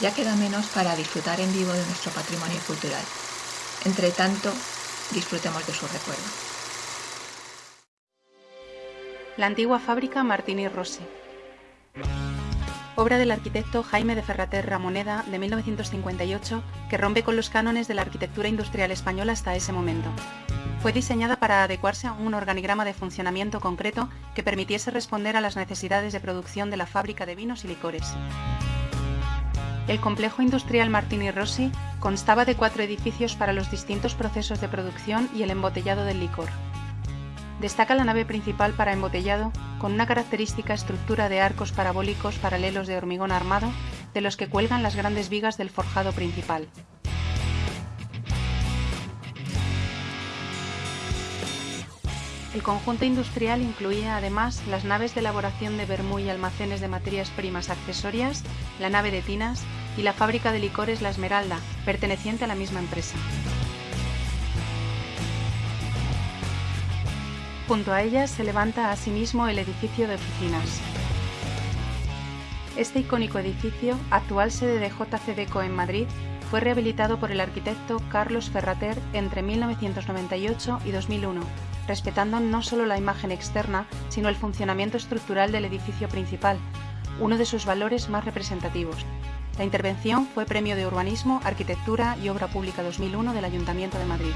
Ya queda menos para disfrutar en vivo de nuestro patrimonio cultural. Entre tanto, disfrutemos de su recuerdo. La antigua fábrica Martini Rossi. Obra del arquitecto Jaime de Ferrater Ramoneda de 1958 que rompe con los cánones de la arquitectura industrial española hasta ese momento. Fue diseñada para adecuarse a un organigrama de funcionamiento concreto que permitiese responder a las necesidades de producción de la fábrica de vinos y licores. El complejo industrial Martini Rossi constaba de cuatro edificios para los distintos procesos de producción y el embotellado del licor. Destaca la nave principal para embotellado, con una característica estructura de arcos parabólicos paralelos de hormigón armado, de los que cuelgan las grandes vigas del forjado principal. El conjunto industrial incluía además las naves de elaboración de vermú y almacenes de materias primas accesorias, la nave de tinas y la fábrica de licores La Esmeralda, perteneciente a la misma empresa. Junto a ella se levanta asimismo el edificio de oficinas. Este icónico edificio, actual sede de JCDECO en Madrid, fue rehabilitado por el arquitecto Carlos Ferrater entre 1998 y 2001 respetando no solo la imagen externa, sino el funcionamiento estructural del edificio principal, uno de sus valores más representativos. La intervención fue Premio de Urbanismo, Arquitectura y Obra Pública 2001 del Ayuntamiento de Madrid.